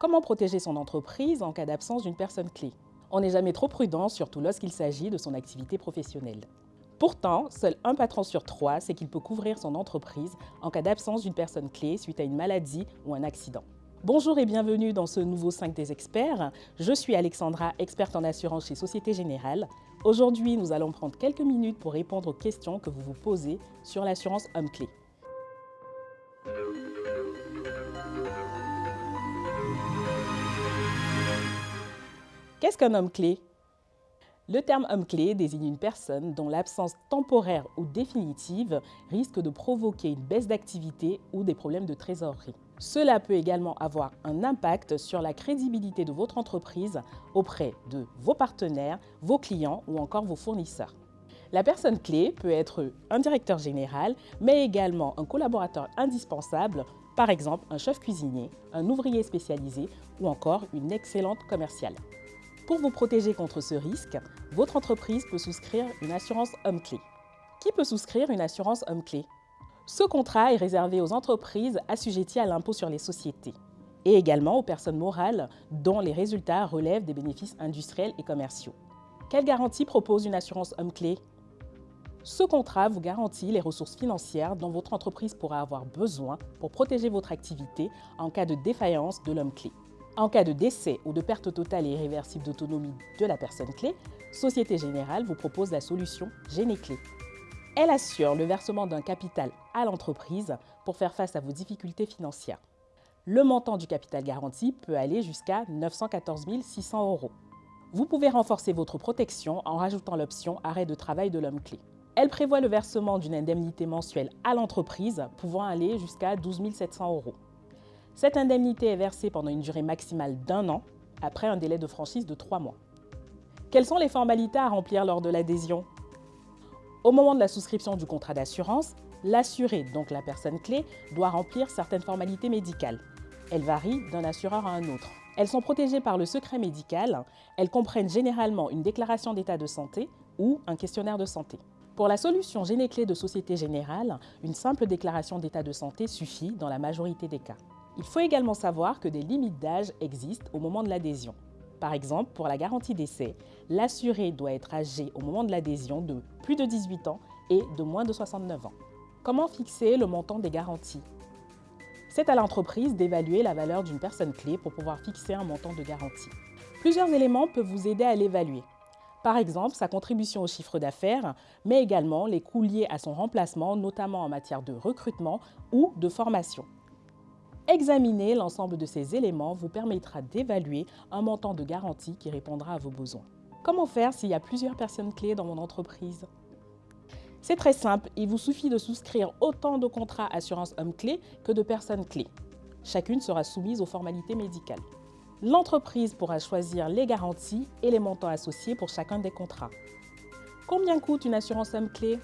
Comment protéger son entreprise en cas d'absence d'une personne clé? On n'est jamais trop prudent, surtout lorsqu'il s'agit de son activité professionnelle. Pourtant, seul un patron sur trois sait qu'il peut couvrir son entreprise en cas d'absence d'une personne clé suite à une maladie ou un accident. Bonjour et bienvenue dans ce nouveau 5 des experts. Je suis Alexandra, experte en assurance chez Société Générale. Aujourd'hui, nous allons prendre quelques minutes pour répondre aux questions que vous vous posez sur l'assurance homme-clé. Qu'est-ce qu'un homme clé? Le terme homme clé désigne une personne dont l'absence temporaire ou définitive risque de provoquer une baisse d'activité ou des problèmes de trésorerie. Cela peut également avoir un impact sur la crédibilité de votre entreprise auprès de vos partenaires, vos clients ou encore vos fournisseurs. La personne clé peut être un directeur général, mais également un collaborateur indispensable, par exemple un chef cuisinier, un ouvrier spécialisé ou encore une excellente commerciale. Pour vous protéger contre ce risque, votre entreprise peut souscrire une assurance homme-clé. Qui peut souscrire une assurance homme-clé ce contrat est réservé aux entreprises assujetties à l'impôt sur les sociétés et également aux personnes morales dont les résultats relèvent des bénéfices industriels et commerciaux. Quelle garantie propose une assurance homme-clé Ce contrat vous garantit les ressources financières dont votre entreprise pourra avoir besoin pour protéger votre activité en cas de défaillance de l'homme clé. En cas de décès ou de perte totale et irréversible d'autonomie de la personne clé, Société Générale vous propose la solution Généclé. Elle assure le versement d'un capital à l'entreprise pour faire face à vos difficultés financières. Le montant du capital garanti peut aller jusqu'à 914 600 euros. Vous pouvez renforcer votre protection en rajoutant l'option arrêt de travail de l'homme clé. Elle prévoit le versement d'une indemnité mensuelle à l'entreprise pouvant aller jusqu'à 12 700 euros. Cette indemnité est versée pendant une durée maximale d'un an après un délai de franchise de trois mois. Quelles sont les formalités à remplir lors de l'adhésion? Au moment de la souscription du contrat d'assurance, l'assuré, donc la personne clé, doit remplir certaines formalités médicales. Elles varient d'un assureur à un autre. Elles sont protégées par le secret médical. Elles comprennent généralement une déclaration d'état de santé ou un questionnaire de santé. Pour la solution Généclé de Société Générale, une simple déclaration d'état de santé suffit dans la majorité des cas. Il faut également savoir que des limites d'âge existent au moment de l'adhésion. Par exemple, pour la garantie d'essai, l'assuré doit être âgé au moment de l'adhésion de plus de 18 ans et de moins de 69 ans. Comment fixer le montant des garanties? C'est à l'entreprise d'évaluer la valeur d'une personne clé pour pouvoir fixer un montant de garantie. Plusieurs éléments peuvent vous aider à l'évaluer. Par exemple, sa contribution au chiffre d'affaires, mais également les coûts liés à son remplacement, notamment en matière de recrutement ou de formation. Examiner l'ensemble de ces éléments vous permettra d'évaluer un montant de garantie qui répondra à vos besoins. Comment faire s'il y a plusieurs personnes clés dans mon entreprise? C'est très simple, il vous suffit de souscrire autant de contrats assurance homme clé que de personnes clés. Chacune sera soumise aux formalités médicales. L'entreprise pourra choisir les garanties et les montants associés pour chacun des contrats. Combien coûte une assurance homme clé?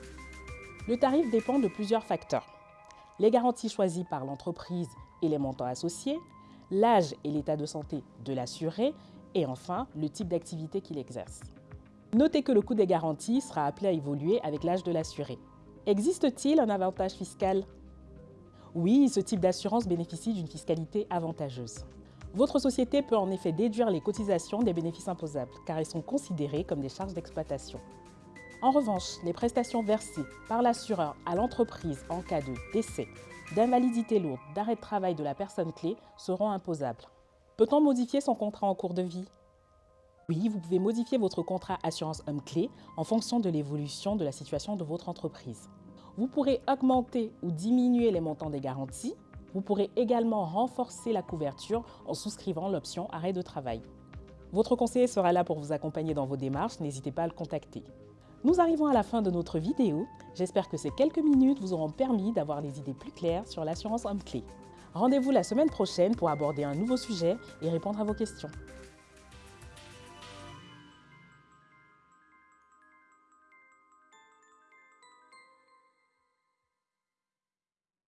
Le tarif dépend de plusieurs facteurs. Les garanties choisies par l'entreprise les montants associés, l'âge et l'état de santé de l'assuré et enfin le type d'activité qu'il exerce. Notez que le coût des garanties sera appelé à évoluer avec l'âge de l'assuré. Existe-t-il un avantage fiscal? Oui, ce type d'assurance bénéficie d'une fiscalité avantageuse. Votre société peut en effet déduire les cotisations des bénéfices imposables, car elles sont considérées comme des charges d'exploitation. En revanche, les prestations versées par l'assureur à l'entreprise en cas de décès, d'invalidité lourde, d'arrêt de travail de la personne clé seront imposables. Peut-on modifier son contrat en cours de vie? Oui, vous pouvez modifier votre contrat assurance homme clé en fonction de l'évolution de la situation de votre entreprise. Vous pourrez augmenter ou diminuer les montants des garanties. Vous pourrez également renforcer la couverture en souscrivant l'option arrêt de travail. Votre conseiller sera là pour vous accompagner dans vos démarches, n'hésitez pas à le contacter. Nous arrivons à la fin de notre vidéo. J'espère que ces quelques minutes vous auront permis d'avoir les idées plus claires sur l'assurance homme-clé. Rendez-vous la semaine prochaine pour aborder un nouveau sujet et répondre à vos questions.